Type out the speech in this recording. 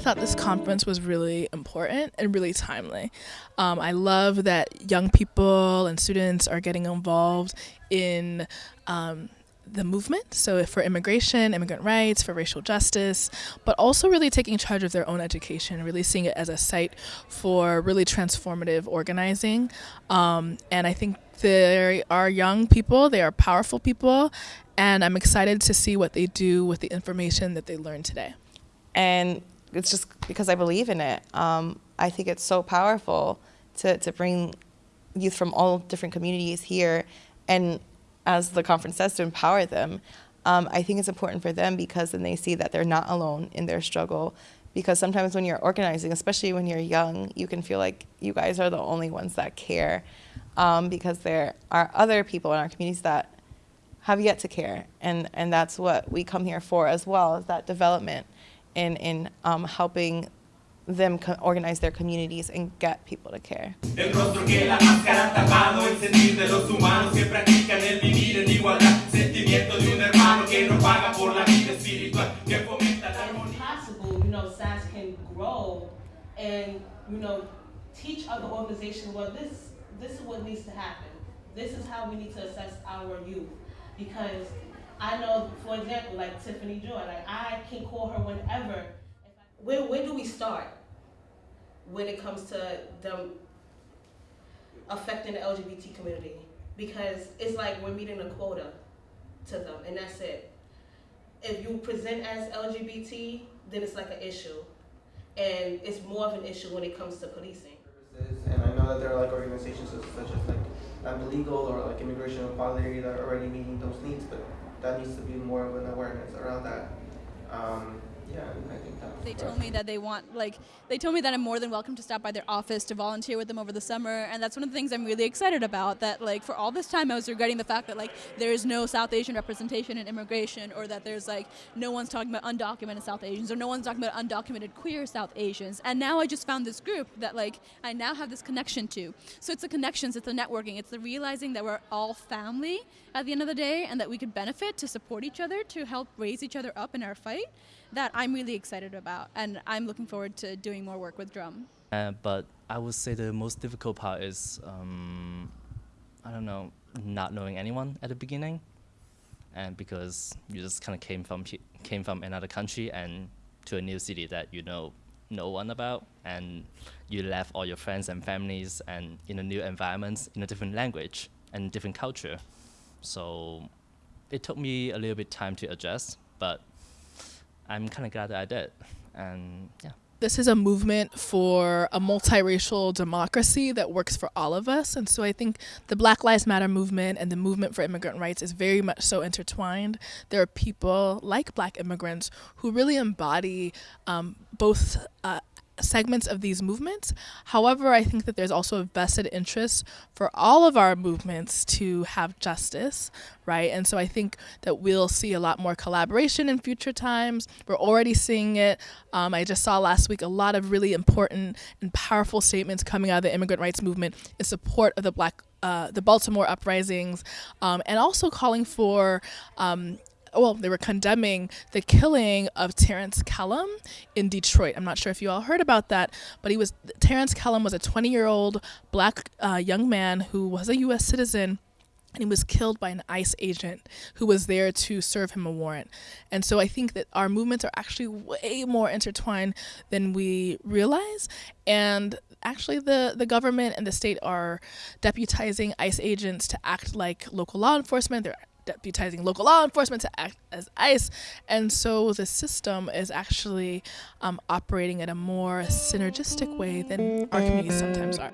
this conference was really important and really timely. Um, I love that young people and students are getting involved in um, the movement, so for immigration, immigrant rights, for racial justice, but also really taking charge of their own education, really seeing it as a site for really transformative organizing. Um, and I think they are young people, they are powerful people, and I'm excited to see what they do with the information that they learned today. And it's just because I believe in it. Um, I think it's so powerful to, to bring youth from all different communities here and as the conference says, to empower them. Um, I think it's important for them because then they see that they're not alone in their struggle. Because sometimes when you're organizing, especially when you're young, you can feel like you guys are the only ones that care. Um, because there are other people in our communities that have yet to care. And, and that's what we come here for as well, is that development in, in um, helping them organize their communities and get people to care. El rostro que la máscara tapado, el sentir de los humanos que practican el vivir en igualdad, sentimiento de un hermano que no paga por la vida espiritual, que fomenta la armonía. possible, you know, SAS can grow and, you know, teach other organizations, well, this, this is what needs to happen. This is how we need to assess our youth. Because I know, for example, like Tiffany Joy, like I can call her whenever where, where do we start when it comes to them affecting the LGBT community? Because it's like we're meeting a quota to them, and that's it. If you present as LGBT, then it's like an issue, and it's more of an issue when it comes to policing. And I know that there are like organizations such as like I'm Legal or like Immigration Equality that are already meeting those needs, but that needs to be more of an awareness around that. Um, yeah, I think that They told me that they want, like, they told me that I'm more than welcome to stop by their office to volunteer with them over the summer, and that's one of the things I'm really excited about. That, like, for all this time, I was regretting the fact that, like, there is no South Asian representation in immigration, or that there's, like, no one's talking about undocumented South Asians, or no one's talking about undocumented queer South Asians. And now I just found this group that, like, I now have this connection to. So it's the connections, it's the networking, it's the realizing that we're all family at the end of the day, and that we could benefit to support each other, to help raise each other up in our fight that I'm really excited about, and I'm looking forward to doing more work with DRUM. Uh, but I would say the most difficult part is, um, I don't know, not knowing anyone at the beginning, and because you just kind of came from came from another country and to a new city that you know no one about, and you left all your friends and families and in a new environment, in a different language and different culture. So it took me a little bit time to adjust, but I'm kind of glad that I did. And yeah. This is a movement for a multiracial democracy that works for all of us. And so I think the Black Lives Matter movement and the movement for immigrant rights is very much so intertwined. There are people like black immigrants who really embody um, both uh, segments of these movements. However, I think that there's also a vested interest for all of our movements to have justice, right? And so I think that we'll see a lot more collaboration in future times. We're already seeing it. Um, I just saw last week a lot of really important and powerful statements coming out of the immigrant rights movement in support of the black uh, the Baltimore uprisings, um, and also calling for um, well, they were condemning the killing of Terrance Kellom in Detroit. I'm not sure if you all heard about that, but he was Terrance Kellom was a 20 year old black uh, young man who was a U.S. citizen and he was killed by an ICE agent who was there to serve him a warrant. And so I think that our movements are actually way more intertwined than we realize. And actually, the, the government and the state are deputizing ICE agents to act like local law enforcement. They're deputizing local law enforcement to act as ICE. And so the system is actually um, operating in a more synergistic way than our communities sometimes are.